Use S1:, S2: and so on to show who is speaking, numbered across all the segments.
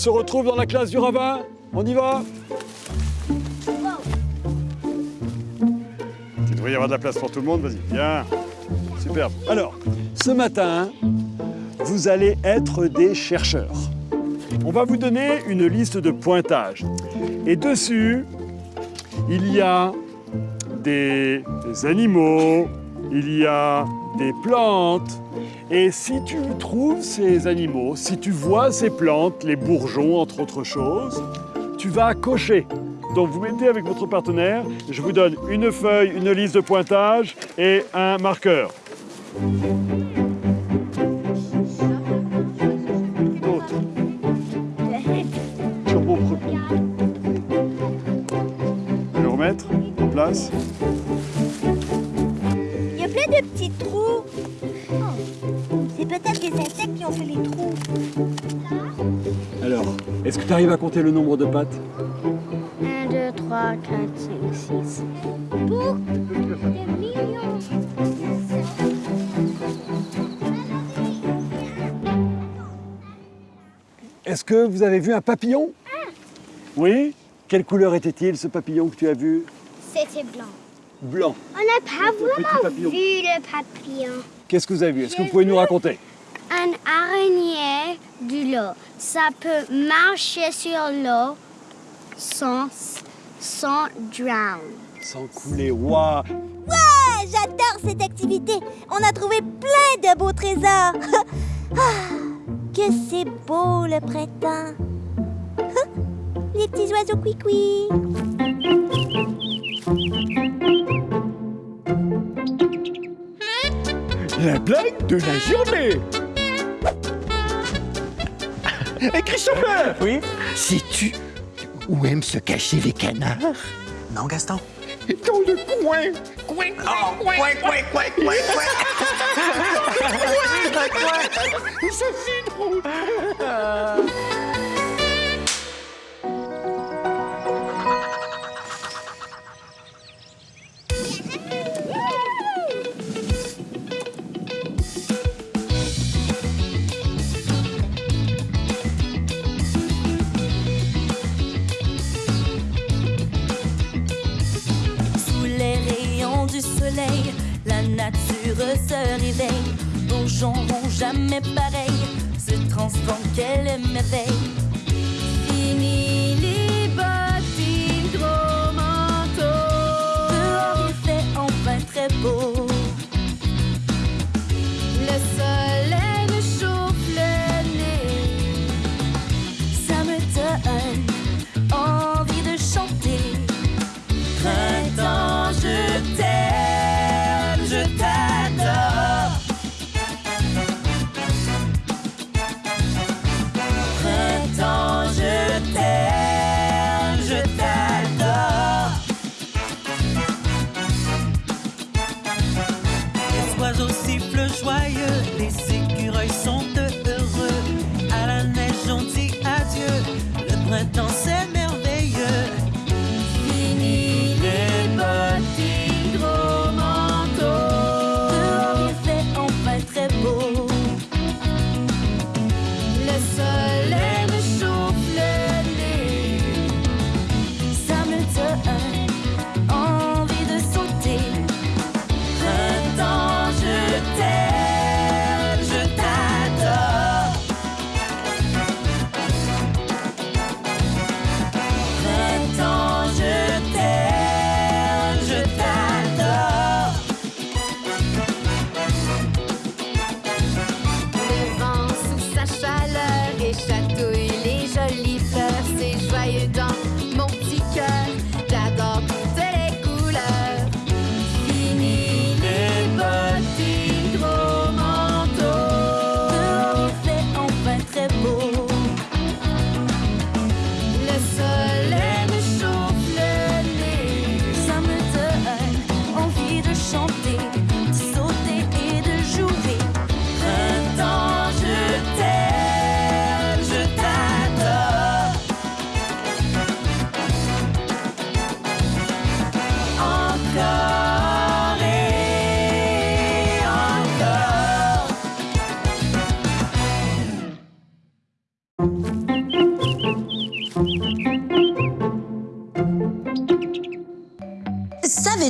S1: se retrouve dans la classe du ravin. On y va Il devrait y avoir de la place pour tout le monde, vas-y, viens. Superbe. Alors, ce matin, vous allez être des chercheurs. On va vous donner une liste de pointages. Et dessus, il y a des animaux, il y a des plantes. Et si tu trouves ces animaux, si tu vois ces plantes, les bourgeons entre autres choses, tu vas cocher. Donc vous mettez avec votre partenaire, je vous donne une feuille, une liste de pointages et un marqueur. Turbo Le remettre en place. Tu arrives à compter le nombre de pattes
S2: 1, 2, 3, 4, 5, 6. Pour des millions.
S1: Est-ce que vous avez vu un papillon Oui Quelle couleur était-il ce papillon que tu as vu
S2: C'était blanc.
S1: Blanc.
S2: On n'a pas vraiment vu le papillon.
S1: Qu'est-ce que vous avez vu? Est-ce que vous pouvez nous raconter?
S2: Un araignée de l'eau. Ça peut marcher sur l'eau sans, sans drown.
S1: Sans couler, waouh
S3: Ouais, j'adore cette activité. On a trouvé plein de beaux trésors. Ah, que c'est beau le printemps. Les petits oiseaux cuicui.
S4: La blague de la journée Et Christopher
S5: Oui.
S4: Sais-tu où aiment se cacher les canards?
S5: Non, Gaston.
S4: Dans le coin. Coin,
S5: Oh, coin, coin, coin, coin, coin.
S4: Ça, c'est drôle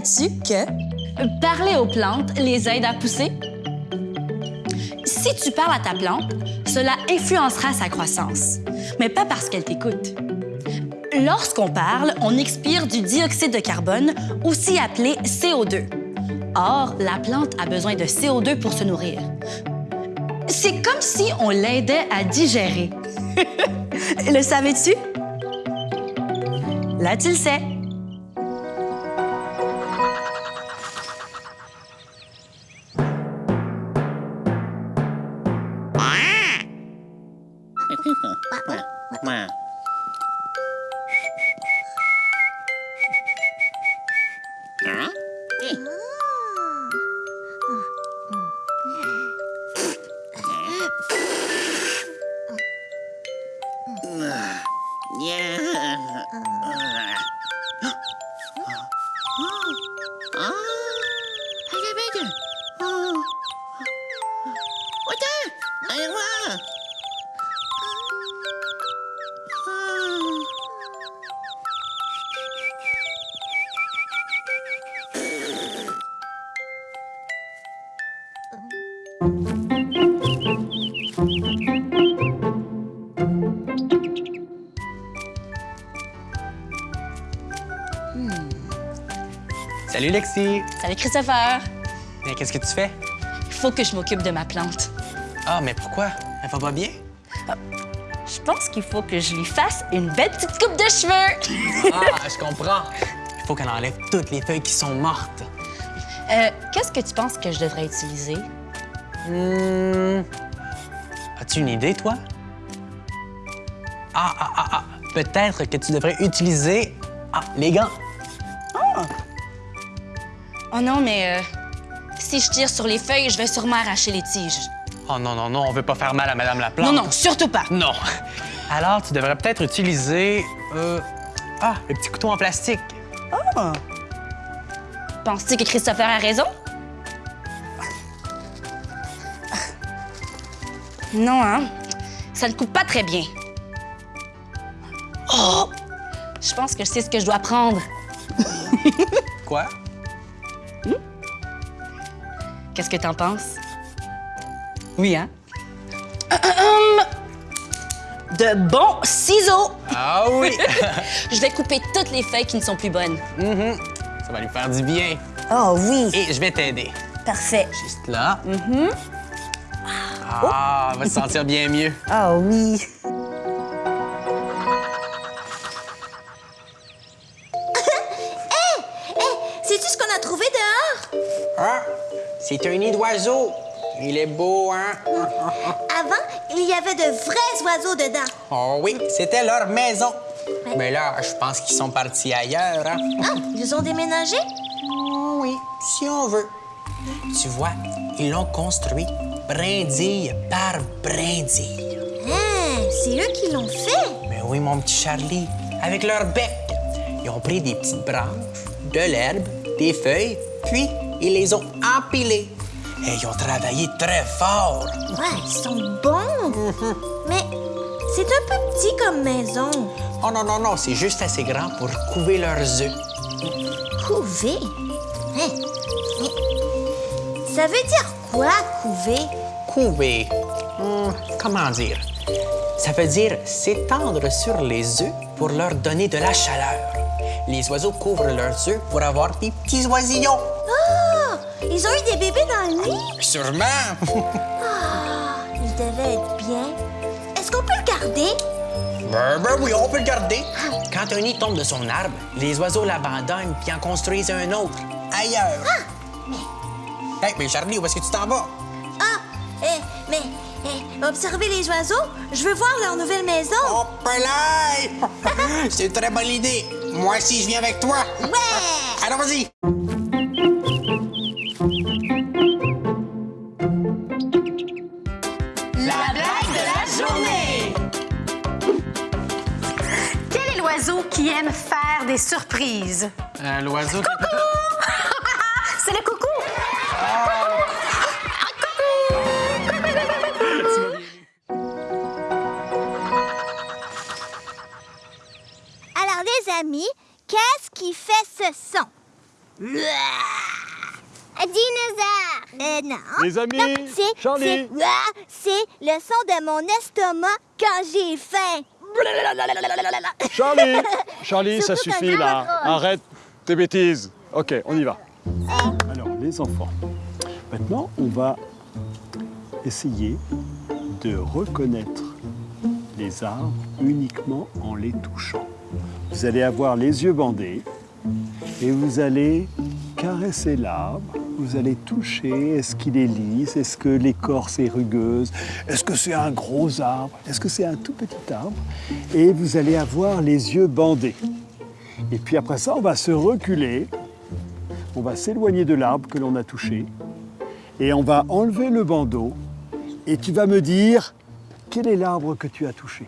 S6: Que parler aux plantes les aide à pousser? Si tu parles à ta plante, cela influencera sa croissance, mais pas parce qu'elle t'écoute. Lorsqu'on parle, on expire du dioxyde de carbone, aussi appelé CO2. Or, la plante a besoin de CO2 pour se nourrir. C'est comme si on l'aidait à digérer. Le savais-tu? Là, tu le sais. Не. А. А.
S7: Salut Lexi!
S6: Salut Christopher.
S7: Mais qu'est-ce que tu fais?
S6: Il faut que je m'occupe de ma plante.
S7: Ah, mais pourquoi? Elle va pas bien?
S6: Je pense qu'il faut que je lui fasse une belle petite coupe de cheveux.
S7: Ah, je comprends. Il faut qu'elle enlève toutes les feuilles qui sont mortes.
S6: Euh, Qu'est-ce que tu penses que je devrais utiliser?
S7: Hmm. As-tu une idée, toi? Ah, ah, ah, ah. Peut-être que tu devrais utiliser. Ah, les gants.
S6: Oh non, mais euh, si je tire sur les feuilles, je vais sûrement arracher les tiges.
S7: Oh non, non, non, on veut pas faire mal à Madame la plante.
S6: Non, non, surtout pas.
S7: Non. Alors, tu devrais peut-être utiliser. Euh, ah, le petit couteau en plastique.
S6: Penses-tu que Christopher a raison? Non, hein? Ça ne coupe pas très bien. Oh! Je pense que je sais ce que je dois prendre.
S7: Quoi?
S6: Qu'est-ce que t'en penses? Oui, hein? Hum! De bons ciseaux!
S7: Ah oui!
S6: Je vais couper toutes les feuilles qui ne sont plus bonnes.
S7: Mhm. Ça va lui faire du bien.
S6: Oh oui!
S7: Et je vais t'aider.
S6: Parfait.
S7: Juste là. Ah, va se sentir bien mieux.
S6: Oh oui!
S8: Il est beau, hein?
S3: Avant, il y avait de vrais oiseaux dedans.
S8: Oh oui, c'était leur maison. Mais là, je pense qu'ils sont partis ailleurs, hein?
S3: Ah, ils ont déménagé?
S8: Oh oui, si on veut. Tu vois, ils l'ont construit brindille par brindille.
S3: Hein, c'est eux qui l'ont fait.
S8: Mais oui, mon petit Charlie, avec leur bec, ils ont pris des petites branches, de l'herbe, des feuilles, puis ils les ont empilées. Et ils ont travaillé très fort.
S3: Ouais, ils sont bons. Mais c'est un peu petit comme maison.
S8: Oh non, non, non, c'est juste assez grand pour couver leurs œufs.
S3: Couver? Hein? Ça veut dire quoi, couver?
S8: Couver. Hmm, comment dire? Ça veut dire s'étendre sur les œufs pour leur donner de la chaleur. Les oiseaux couvrent leurs œufs pour avoir des petits oisillons.
S3: Ah! Ils ont eu des bébés dans le nid?
S8: Sûrement!
S3: Ah, ils devaient être bien. Est-ce qu'on peut le garder?
S8: ben, ben oui, on peut le garder. Quand un nid tombe de son arbre, les oiseaux l'abandonnent puis en construisent un autre, ailleurs. Hey, mais Charlie, où est-ce que tu t'en vas?
S3: Ah, eh, mais eh, observer les oiseaux, je veux voir leur nouvelle maison.
S8: Oh! C'est une très bonne idée. Moi aussi, je viens avec toi.
S3: Ouais!
S8: Alors, vas-y.
S9: des surprises.
S7: Euh, L'oiseau. Coucou!
S9: C'est le ah. coucou!
S3: Alors, les amis, qu'est-ce qui fait ce son?
S2: Un dinosaure!
S3: Euh, non.
S1: Les amis, Charlie!
S3: Ah, c'est le son de mon estomac quand j'ai faim.
S1: Charlie, Charlie, ça suffit là. Arrête tes bêtises. Ok, on y va. Alors, les enfants, maintenant, on va essayer de reconnaître les arbres uniquement en les touchant. Vous allez avoir les yeux bandés et vous allez caresser l'arbre. Vous allez toucher, est-ce qu'il est lisse, est-ce que l'écorce est rugueuse, est-ce que c'est un gros arbre, est-ce que c'est un tout petit arbre? Et vous allez avoir les yeux bandés. Et puis après ça, on va se reculer, on va s'éloigner de l'arbre que l'on a touché et on va enlever le bandeau et tu vas me dire quel est l'arbre que tu as touché?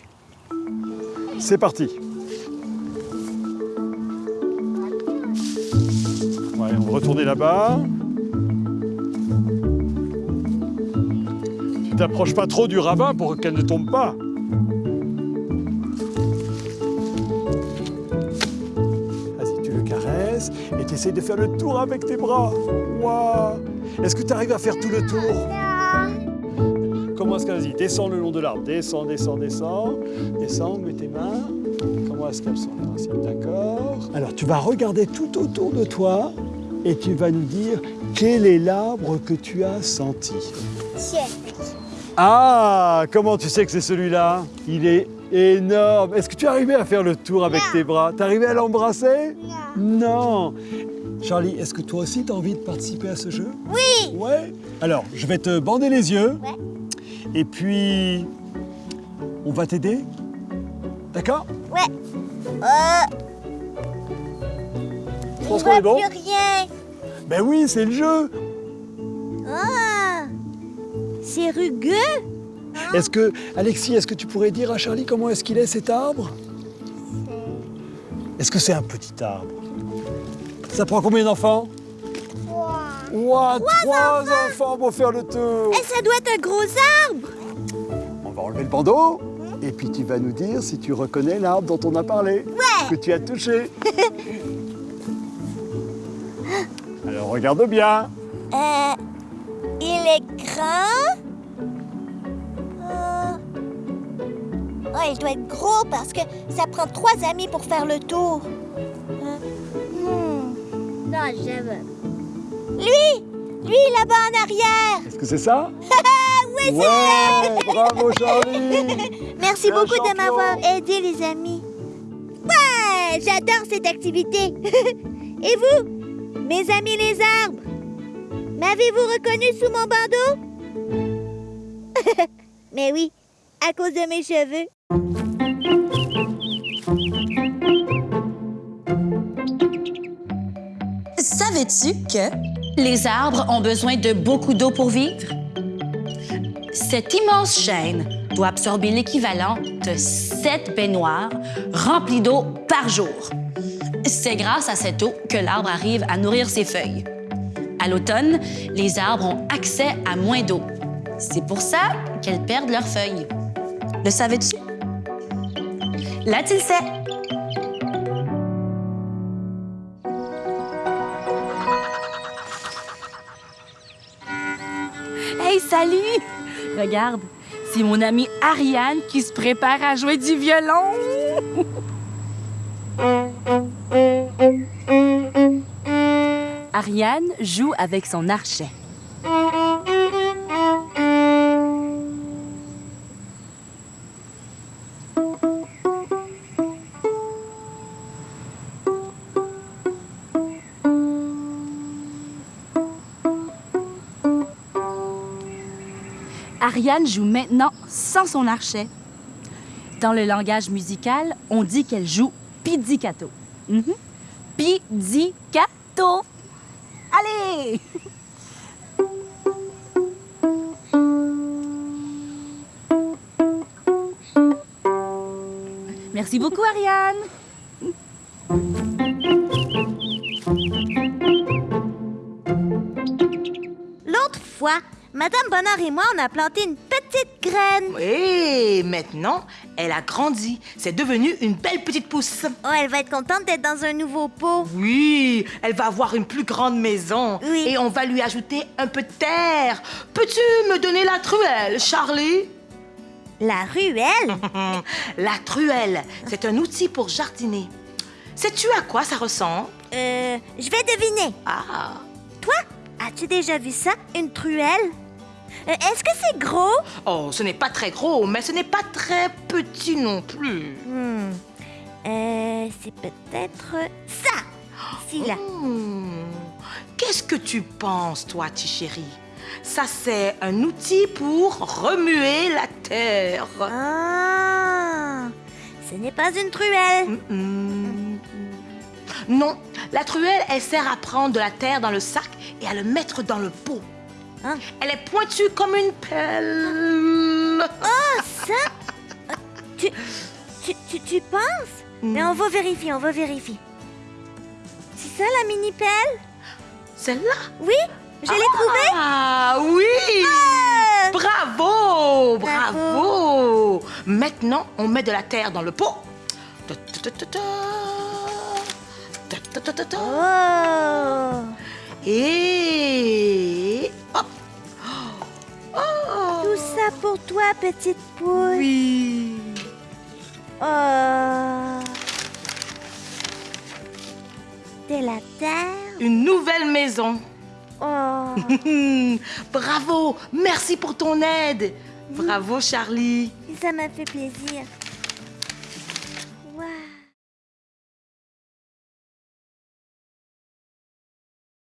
S1: C'est parti. On va retourner là-bas. T'approches pas trop du ravin pour qu'elle ne tombe pas. Vas-y, tu le caresses et tu essayes de faire le tour avec tes bras. Waouh Est-ce que tu arrives à faire tout le tour? Comment est-ce que vas-y Descends le long de l'arbre. Descends, descends, descends. Descends, mets tes mains. Comment est-ce qu'elles sont D'accord. Alors tu vas regarder tout autour de toi et tu vas nous dire quel est l'arbre que tu as senti. Ah Comment tu sais que c'est celui-là? Il est énorme. Est-ce que tu es arrivé à faire le tour avec tes bras? T'es arrivé à l'embrasser? Non. Charlie, est-ce que toi aussi tu as envie de participer à ce jeu?
S3: Oui.
S1: Ouais. Alors, je vais te bander les yeux.
S3: Ouais.
S1: Et puis, on va t'aider. D'accord?
S3: Ouais. Euh,
S1: Je pense qu'on est bon.
S3: plus rien.
S1: Ben oui, c'est le jeu.
S3: Ah, c'est rugueux.
S1: Est-ce que, Alexis, est-ce que tu pourrais dire à Charlie comment est-ce qu'il est cet arbre? Est-ce que c'est un petit arbre? Ça prend combien d'enfants? Ouah, trois enfants pour faire le tour.
S3: Et ça doit être un gros arbre.
S1: On va enlever le bandeau et puis tu vas nous dire si tu reconnais l'arbre dont on a parlé, que tu as touché. Alors regarde bien.
S3: Euh, il est grand. Oh, il doit être gros parce que ça prend trois amis pour faire le tour. Euh, hmm.
S2: Non, je veux.
S3: Lui, lui là-bas en arrière.
S1: Est-ce que c'est ça?
S3: Oui, c'est
S1: bravo Charlie.
S3: Merci beaucoup de m'avoir aidé, les amis. Ouais, j'adore cette activité. Et vous, mes amis les arbres, m'avez-vous reconnu sous mon bandeau? Mais oui, à cause de mes cheveux.
S6: Savais-tu que les arbres ont besoin de beaucoup d'eau pour vivre? Cette immense chaîne doit absorber l'équivalent de sept baignoires remplies d'eau par jour. C'est grâce à cette eau que l'arbre arrive à nourrir ses feuilles. À l'automne, les arbres ont accès à moins d'eau. C'est pour ça qu'elles perdent leurs feuilles. Le savais-tu? Là, tu le sais.
S10: Hey, salut! Regarde, c'est mon amie Ariane qui se prépare à jouer du violon. Ariane joue avec son archet. Ariane joue maintenant sans son archet. Dans le langage musical, on dit qu'elle joue pizzicato. Mhm. Pizzicato. Allez! Merci beaucoup, Ariane.
S3: L'autre fois, Madame Bonheur et moi, on a planté une petite graine.
S11: Et maintenant, elle a grandi. C'est devenu une belle petite pousse.
S3: Oh, elle va être contente d'être dans un nouveau pot.
S11: Oui, elle va avoir une plus grande maison.
S3: Oui.
S11: Et on va lui ajouter un peu de terre. Peux-tu me donner la truelle, Charlie?
S3: La ruelle?
S11: La truelle, c'est un outil pour jardiner. Sais-tu à quoi ça ressemble?
S3: Euh, je vais deviner.
S11: Ah,
S3: Toi, as-tu déjà vu ça, une truelle? Est-ce que c'est gros?
S11: oh, ce n'est pas très gros, mais ce n'est pas très petit non plus.
S3: Hmm. Euh, c'est peut-être ça. Ici, là.
S11: Hmm. Qu'est-ce que tu penses, toi, Tichéri? Ça, c'est un outil pour remuer la terre.
S3: Ah! Ce n'est pas une truelle.
S11: Non, la truelle, elle sert à prendre de la terre dans le sac et à le mettre dans le pot.
S3: Hein?
S11: Elle est pointue comme une pelle.
S3: Ah, ça? Tu, tu, tu, tu penses? Mais on va vérifier, on va vérifier. C'est ça, la mini-pelle?
S11: Celle-là?
S3: Oui, je l'ai trouvée.
S11: Ah oui!
S3: Ah!
S11: Bravo!
S3: Bravo.
S11: Bravo! Maintenant, on met de la terre dans le pot. Ta, ta, ta.
S3: Oh!
S11: Et
S3: pour toi, petite poule.
S11: Oui!
S3: Oh! De la terre.
S11: Une nouvelle maison.
S3: Oh!
S11: Bravo! Merci pour ton aide. Bravo, Charlie.
S3: Ça m'a fait plaisir.